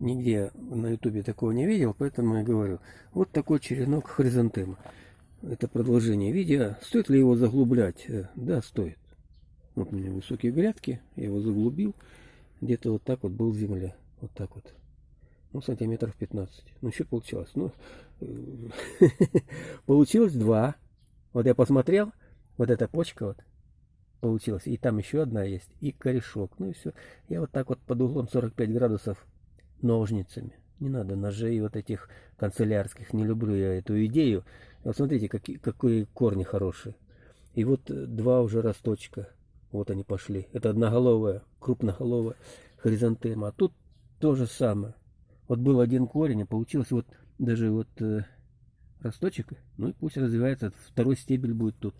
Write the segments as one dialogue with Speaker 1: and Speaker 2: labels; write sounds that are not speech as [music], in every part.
Speaker 1: Нигде на ютубе такого не видел, поэтому я говорю. Вот такой черенок хризантемы. Это продолжение видео. Стоит ли его заглублять? Э, да, стоит. Вот у меня высокие грядки, я его заглубил. Где-то вот так вот был земля. Вот так вот. Ну, сантиметров 15. Ну, еще получилось. Ну, [laughs] получилось два. Вот я посмотрел, вот эта почка вот получилась. И там еще одна есть. И корешок. Ну и все. Я вот так вот под углом 45 градусов ножницами. Не надо ножей вот этих канцелярских. Не люблю я эту идею. Вот смотрите, какие, какие корни хорошие. И вот два уже росточка. Вот они пошли. Это одноголовая, крупноголовая хризантема. А тут то же самое. Вот был один корень, а получилось вот даже вот э, росточек. Ну и пусть развивается. Второй стебель будет тут.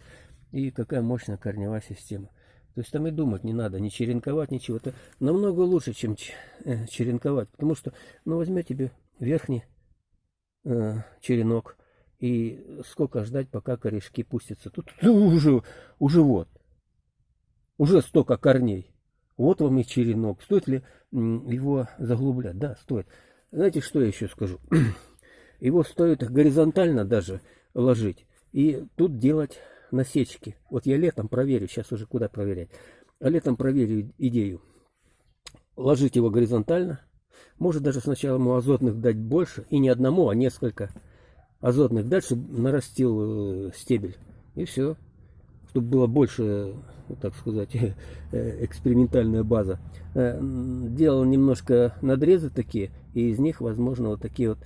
Speaker 1: И какая мощная корневая система. То есть там и думать не надо, не черенковать, ничего. Это намного лучше, чем э, черенковать. Потому что, ну, возьми тебе верхний э, черенок. И сколько ждать, пока корешки пустятся. Тут ну, уже, уже вот. Уже столько корней. Вот вам и черенок. Стоит ли его заглублять? Да, стоит. Знаете, что я еще скажу? [clears throat] Его стоит горизонтально даже ложить. И тут делать насечки. Вот я летом проверю, сейчас уже куда проверять. А летом проверю идею. Ложить его горизонтально. Может даже сначала ему азотных дать больше. И не одному, а несколько азотных дать, чтобы нарастил э, стебель. И все. Чтобы было больше, так сказать, [laughs] э, экспериментальная база. Э, делал немножко надрезы такие. И из них, возможно, вот такие вот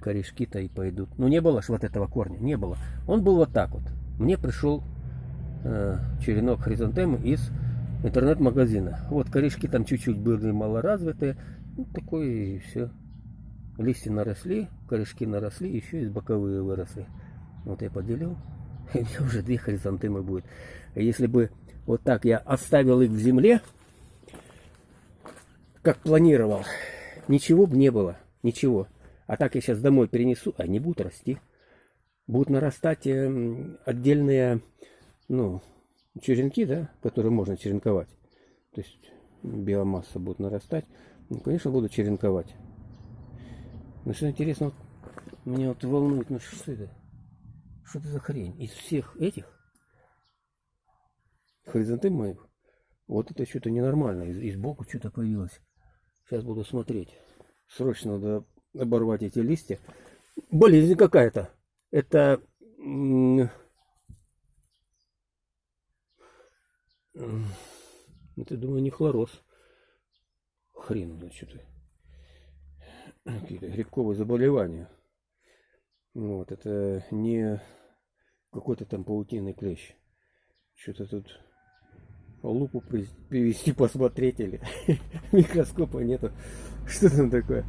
Speaker 1: корешки-то и пойдут. Но не было ж вот этого корня, не было. Он был вот так вот мне пришел э, черенок хризантемы из интернет-магазина. Вот корешки там чуть-чуть были малоразвитые. Ну, такое и все. Листья наросли, корешки наросли, еще и боковые выросли. Вот я поделил. [laughs] И у меня уже две хризантемы будет. Если бы вот так я оставил их в земле, как планировал, ничего бы не было. Ничего. А так я сейчас домой перенесу, они будут расти будут нарастать эм, отдельные ну, черенки, да, которые можно черенковать. То есть биомасса будет нарастать. Ну, конечно, буду черенковать. Но что интересно, меня вот волнует, ну что это? Что это за хрень? Из всех этих хризантем моих, вот это что-то ненормально. Из, из боку что-то появилось. Сейчас буду смотреть. Срочно надо оборвать эти листья. Болезнь какая-то это это, думаю, не хлороз. Хрен, значит. Какие-то грибковые заболевания. Вот, это не какой-то там паутинный клещ. Что-то тут лупу привести [laughs] посмотреть или [laughs] микроскопа нету. Что там такое?